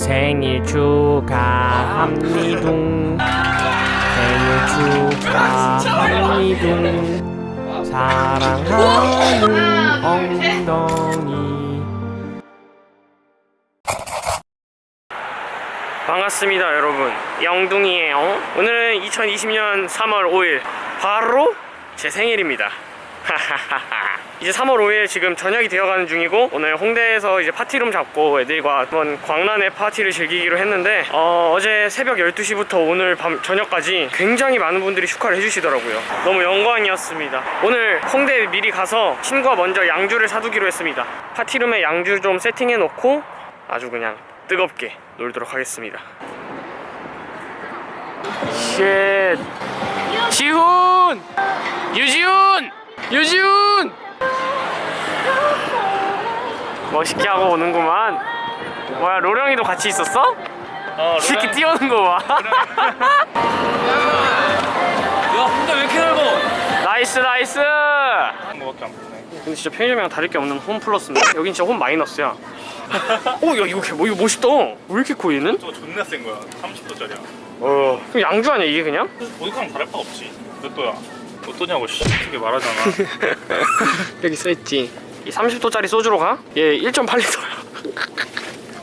생일 축하합니둥 생일 축하합니둥 사랑하는 엉덩이. 반갑습니다 여러분. 영둥이에요. 오늘은 2020년 3월 5일. 바로 제 생일입니다 이제 3월 5일 지금 저녁이 되어가는 중이고 오늘 홍대에서 이제 파티룸 잡고 애들과 한번 광란의 파티를 즐기기로 했는데 어, 제 새벽 12시부터 오늘 밤 저녁까지 굉장히 많은 분들이 축하를 해주시더라고요. 너무 영광이었습니다. 오늘 홍대 미리 가서 친구와 먼저 양주를 사두기로 했습니다. 파티룸에 양주 좀 세팅해 놓고 아주 그냥 뜨겁게 놀도록 하겠습니다. Shit. 지훈! 유지훈! 유지훈 멋있게 하고 오는구만 뭐야 로령이도 같이 있었어? 어, 이 새끼 뛰어오는 거봐 야, 혼자 왜 이렇게 넓어? Nice nice. 근데 진짜 편의점이랑 다를 게 없는 홈 플러스인데 여긴 진짜 홈 마이너스야 어야 이거 개- 뭐 이거 멋있다 왜 이렇게 커 얘는? 저거 존나 센 거야. 30도짜리야. 어 그럼 양주 아니야 이게 그냥? 보드카랑 다를 바 없지. 몇 도야? 몇 도냐고 씨. 크게 말하잖아. 여기 써있지 이 30도짜리 소주로 가? 얘 1.8리터야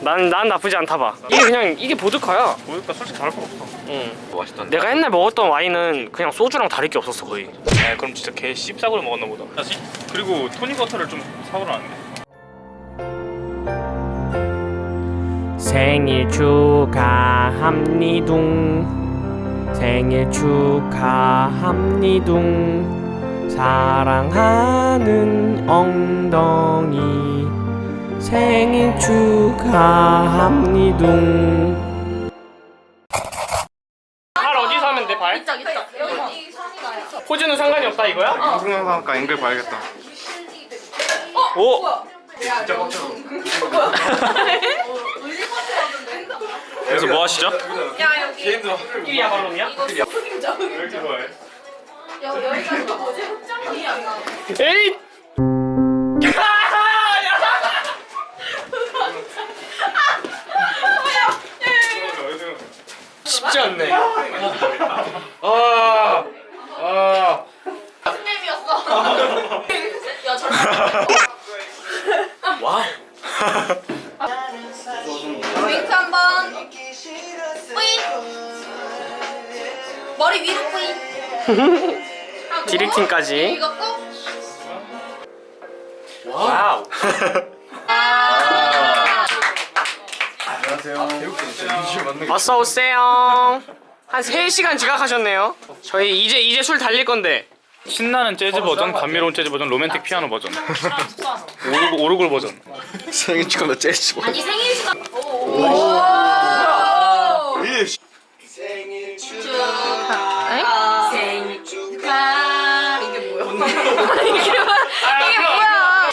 난, 난 나쁘지 않다 봐 이게 그냥 이게 보드카야 보드카 솔직히 다를 바 없어. 응. 맛있던데. 내가 옛날 먹었던 와인은 그냥 소주랑 다를 게 없었어 거의 에 그럼 진짜 개 씹싸구려 먹었나 보다. 다시 그리고 토닉워터를 좀 사오라는데. 생일 축하합니둥 생일 축하합니둥 사랑하는 엉덩이 생일 축하합니둥 발 어디서 하면 돼 발? 있다 있다 여기 산이 나요 포즈는 상관이 없다 이거야? 방송영상과 앵글 봐야겠다. 오! 그래서 뭐 하시죠? 야 여기 끼리야 발롬이야? 이거 왜 이렇게 좋아해? 여- 여기가 뭐지 흑장이야 에이! 쉽지 않네 아, 아. 스냅이었어 야 잠깐 와 윙크 한 번 뿌이 머리 위로 하고 디렉팅까지. 꼭. 와우. 어서 오세요. 한 3시간 지각하셨네요. 저희 이제 이제 술 달릴 건데. 신나는 재즈 버전, 감미로운 재즈 버전, 로맨틱 피아노 버전. 오르골, 오르골 버전. 생일 축하나 재즈. 아니 생일 축하. 오. 축하 생일 축하 이게 뭐야 이게 뭐야 이게 뭐야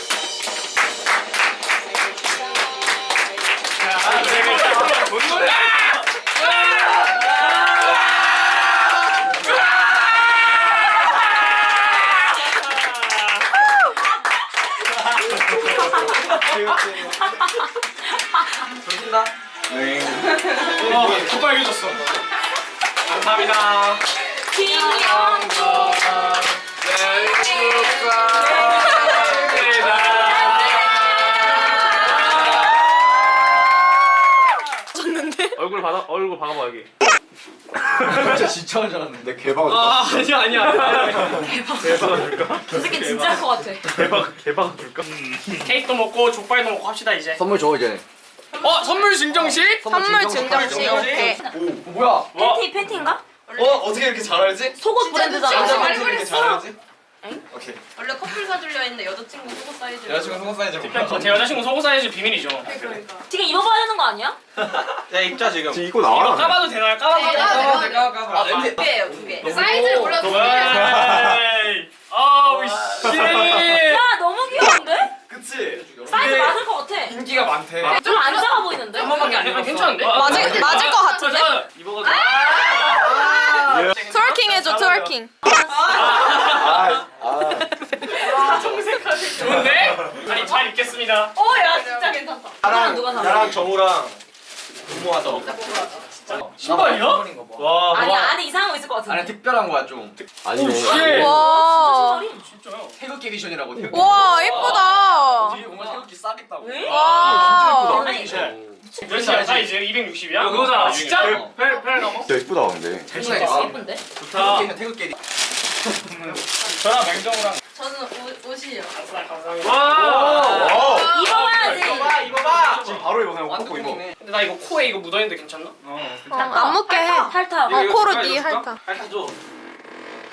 빨개졌어 감사합니다 김영도 얼굴 받아 얼굴 박아봐 여기. 진짜 진짜 한줄 알았는데. 개박. 아 아니야 아니야 아니야 저 새끼 진짜 할것 같아. 대박, 대박 줄까? 케이크도 먹고 족발도 먹고 합시다 이제. 선물 줘 이제. 어 선물 증정식? 선물 증정식. 오케이. 오 뭐야? 팬티 팬티인가? 어 어떻게 이렇게 잘 알지? 속옷 브랜드잖아 진짜 말 어떻게 이렇게 잘 그랬어 알지? 오케이. 원래 커플 사주려 했는데 여자친구 속옷 사이즈 여자친구 속옷 사이즈 제 여자친구 속옷 사이즈 비밀이죠 지금 입어봐야 되는 거 아니야? 야 입자 지금. 지금 이거 이거 나와. 까봐도 되나요? 까봐도 네, 되나요? 네, 까봐 까봐. 두 개예요 두개 사이즈를 개. 에이 아우 씨야 너무 귀여운데? 그치? 사이즈 맞을 것 같아 인기가 많대. 좀안 작아 보이는데? 한 번밖에 안 해도 괜찮은데? 맞을- 맞을 것 같은데? 입어가지고 twerking 해줘 twerking 아, 아. 잘 입겠습니다 어 야 진짜 괜찮다 나랑 누가 사? 나랑 정우랑 너무하다. 신발이야? 와. 아니 안에 이상한 거 있을 것 같은데. 아니 특별한 거야 좀. 아니 와. 진짜요? 태극기 edition이라고. 와 예쁘다. 뒤에 뭔가 태극기 싸겠다고. 왜? 와. 아니 몇이야 사이즈? 260이야? 그거잖아. 진짜? 어. 펠, 펠 넘어? 진짜 예쁘다 근데 진짜 예쁜데? 태극기는 태극기. 저랑 맹정우랑. 저는 옷, 옷이요. 와! 입어봐야지. 입어봐 입어봐. 지금 바로 입어 그냥 완전 입어. 근데 나 이거 코에 이거 묻어있는데 괜찮나? 어. 어, 안 묻게 해. 핥아. 어 코로 니 핥아. 핥아줘.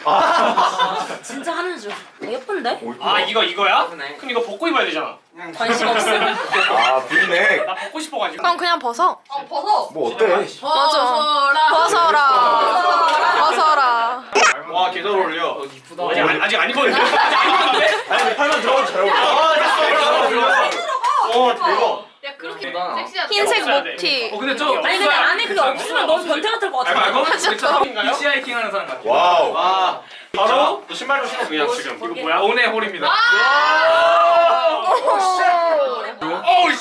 진짜 하는 줄. 어, 예쁜데? 오 이쁘다 아 이거 이거야? 그네. 그럼 이거 벗고 입어야 되잖아 관심 없음. 아 브이넥 나 벗고 싶어가지고 그럼 그냥 벗어. 어 벗어. 뭐 어때? 맞아. 벗어라. 벗어라. 와 계절 어울려. 이쁘다 아직, 안- 아직 안 입었는데? 아직 안 입었는데? 아니 팔만 들어가도 잘 어울려 아 됐어 들어가. 어 대박 야 그렇게. 섹시하다. 흰색 목티. 목티. 근데 저. 아니 근데 안에 그게 없으면 너무 변태 같을 것 같아. 알고? 맞아. 히치하이킹 하는 사람 같아. Wow 와. 바로? 너 신발도 신어 그냥 지금 이거 뭐야? 오네 홀입니다. 오우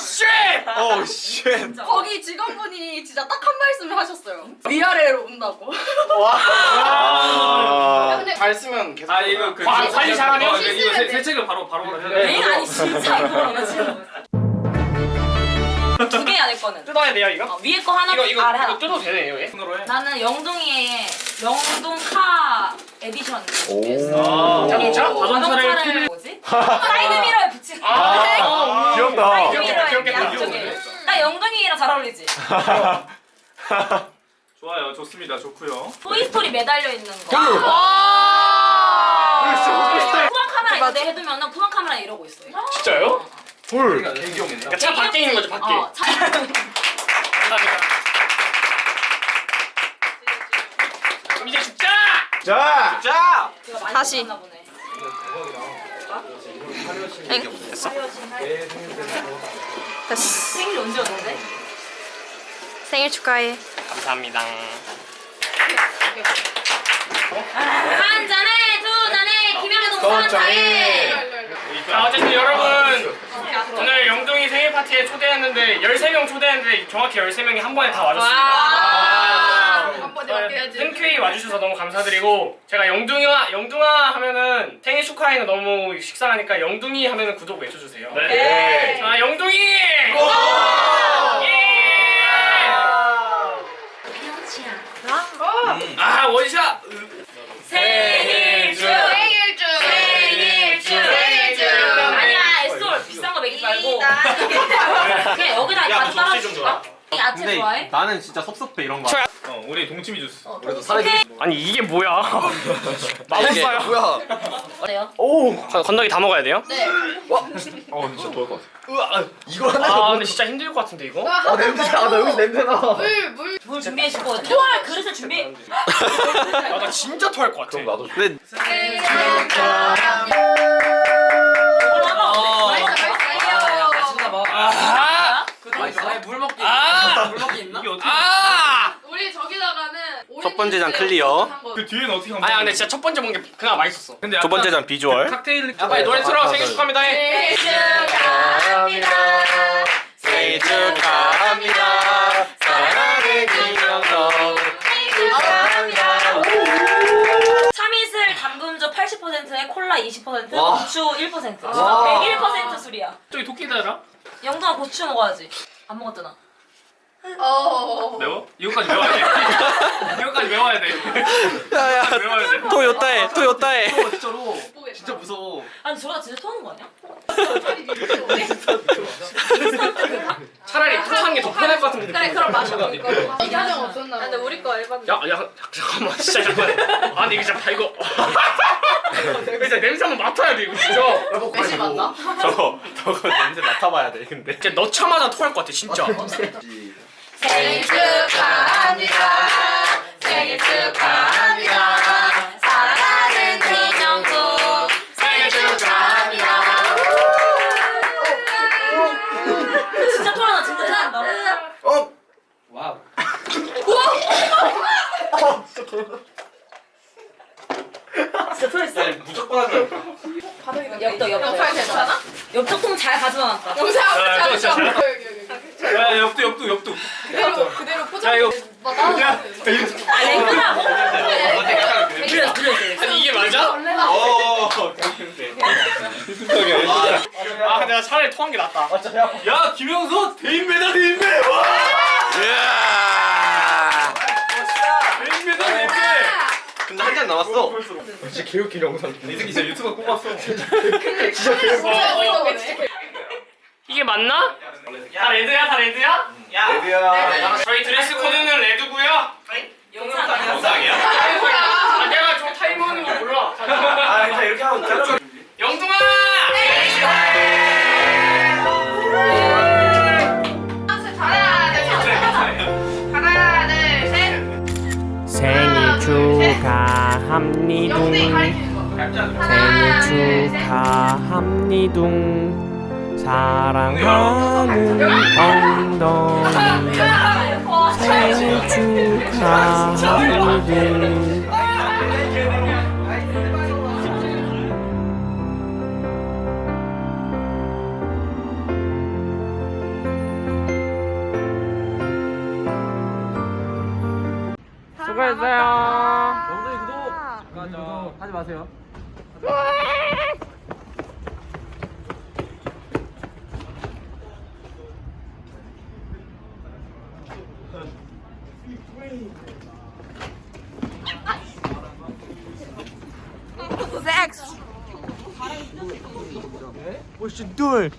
쉣! 오우 쉣 거기 직원분이 진짜 딱 한 말씀을 하셨어요. 위아래로 온다고. 아 근데 잘 쓰면 계속. 아 이거 그 아, 관리 잘하면? 어, 이거 세, 세척을 바로 바로 해야 돼. 엥 아니 진짜 이거는 지금. 두개 안에 거는. 뜯어야 돼요 이거? 어, 위에 거 하나, 이거 이거 아래 이거 하나. 뜯어도 되네요 얘? 손으로 해. 나는 영동이의 영동카 에디션. 오 자동차? 자동차를 뭐지? 사이드 미러에 붙인. 아, 귀엽다. 나 영동이랑 잘 어울리지. 좋아요, 좋습니다, 좋고요. 토이스토리 매달려 있는 거. 와. 후방 카메라 내 해두면은 후방 카메라 이러고 있어요. 진짜요? 헐. 그러니까 차 밖에 있는 거죠 밖에 어, 차. 감사합니다 그럼 이제 죽자! 자 자. 제가 많이 다시. 보네. 엥? 됐어? 됐어. 생일 언제였는데? 생일 축하해. 감사합니다 한 잔에 두 잔에 김영애 동산 장에. 자 어쨌든 여러분 오늘 영동이 생일 파티에 초대했는데 13명 초대했는데 정확히 13명이 한 번에 다 와줬습니다 한 번에 맡겨야지. 흔쾌히 와주셔서 너무 감사드리고 제가 영둥이와 영둥아 하면은 생일 축하에는 너무 식상하니까 영둥이 하면은 구독 외쳐주세요 네. 자 영둥이 예! 아 원샷 생일 축 생일 축. 생일 축 생일 축. 아니야 엑솔 비싼 거 먹이지 말고 그냥 여기다 야, 가득 너 접시 좀 야채 좋아해? 나는 진짜 섭섭해 이런 거. 어, 우리 동치미 주스. 그래도 사라지. 아니 이게 뭐야 마법사야 뭐야? 어때요? 오 건더기 다 먹어야 돼요? 네. 어 진짜 좋을 것 같아 우와. 이걸 하나. 아 근데 진짜 힘들 것 같은데 이거? 아 냄새. 아나 여기 냄새 나. 물 물. 뭘 준비해 주고 토할 그릇을 준비 아나 진짜 토할 것 같아 그럼 나도 근데 생일 축하합니다. 올라가 맛있어 맛있어. 아! 맛있어? 물 먹기. 아! 어떻게? 아! 우리 저기다가는 첫 번째 잔 clear. 그 뒤에는 어떻게 하면? 아니 근데 진짜 첫 번째 먹은 게 그나마 맛있었어 근데 두 번째 잔 비주얼. 칵테일. 야 빨리 노래 틀어 생일 축하합니다 해 생일 축하합니다. 생일 축하합니다. 참이슬 담금주 80%에 콜라 20% 와. 고추 1% 와. 101% 술이야 저기 토끼다라? 영동아 고추 먹어야지 안 먹었잖아 어. 매워? 이거까지 매워야 돼. 이거까지 매워야 돼. 야야. 매워야 돼. 토요타에 토요타에. 진짜로. 진짜 무서워. 아니 저러다 진짜 토하는 거 아니야? 차라리 토하는 게더 편할 것 같은데 그래 그럼 마셔. 이가정 없었나? 근데 우리 거 앨범. 야, 야, 잠깐만, 진짜 잠깐만. 아, 근데 이거 진짜 다 이거. 진짜 냄새 한번 맡아야 돼, 이거 진짜. 매실 맞나? 저거 저거 냄새 맡아봐야 돼 근데. 진짜 넣자마자 토할 것 같아, 진짜. 생일 축하합니다. 생일 축하합니다. 사랑하는 김영국 생일 축하합니다. 진짜 토하나 진짜 토한다 어. 와우. 진짜 토했어 무조건 하자. 엽떡 엽떡 역할 괜찮아? 엽떡통 잘 가져놨다 영상 아, 잘 야 옆도 옆도 옆도. 그대로 그대로 포장. 야 이거. 아 랭크라고? 그래 그래 아니 이게 맞아? 어. 아 내가 차라리 토한 게 낫다 야 김영수 대인배다 대인배. 와. 대인배다 대인배. 근데 한 잔 남았어. 진짜 개웃긴 영상. 이 새끼 진짜 유튜브 꼽았어. 이게 맞나? 다 red야 다 red야? Red야. 저희 드레스 코드는 red고요. 영상이야? 영상이야? 아 내가 저 타이머는 거 몰라. 아, 일단 이렇게 하고! 하나, 둘, 셋. 생일 축하합니다. 생일 축하합니다 사랑하는 엉덩이. 생일 축하합니다. 수고했어요. 영상이 구독. 하지 마세요. 섹스. 오씨 둘